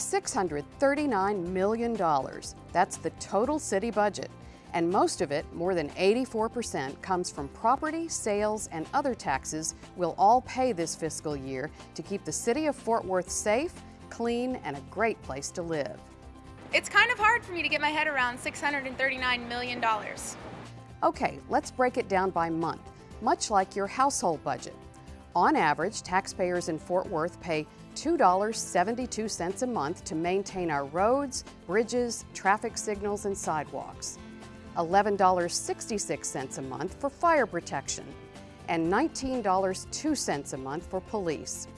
$639 million. That's the total city budget. And most of it, more than 84%, comes from property, sales, and other taxes we'll all pay this fiscal year to keep the city of Fort Worth safe, clean, and a great place to live. It's kind of hard for me to get my head around $639 million. Okay, let's break it down by month, much like your household budget. On average, taxpayers in Fort Worth pay $2.72 a month to maintain our roads, bridges, traffic signals, and sidewalks. $11.66 a month for fire protection, and $19.02 a month for police.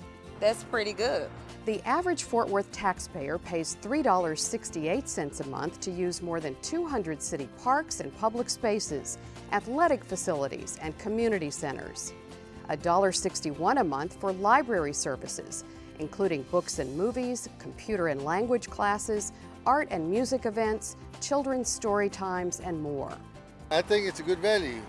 That's pretty good. The average Fort Worth taxpayer pays $3.68 a month to use more than 200 city parks and public spaces, athletic facilities, and community centers. $1.61 a month for library services, including books and movies, computer and language classes, art and music events, children's story times, and more. I think it's a good value.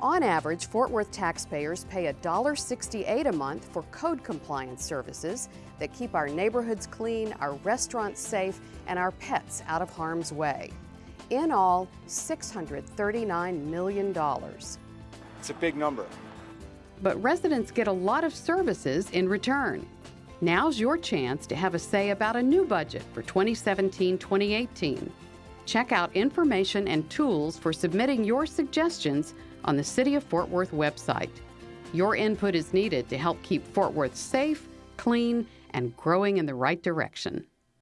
On average, Fort Worth taxpayers pay $1.68 a month for code compliance services that keep our neighborhoods clean, our restaurants safe, and our pets out of harm's way. In all, $639 million. It's a big number. But residents get a lot of services in return. Now's your chance to have a say about a new budget for 2017 2018. Check out information and tools for submitting your suggestions on the City of Fort Worth website. Your input is needed to help keep Fort Worth safe, clean, and growing in the right direction.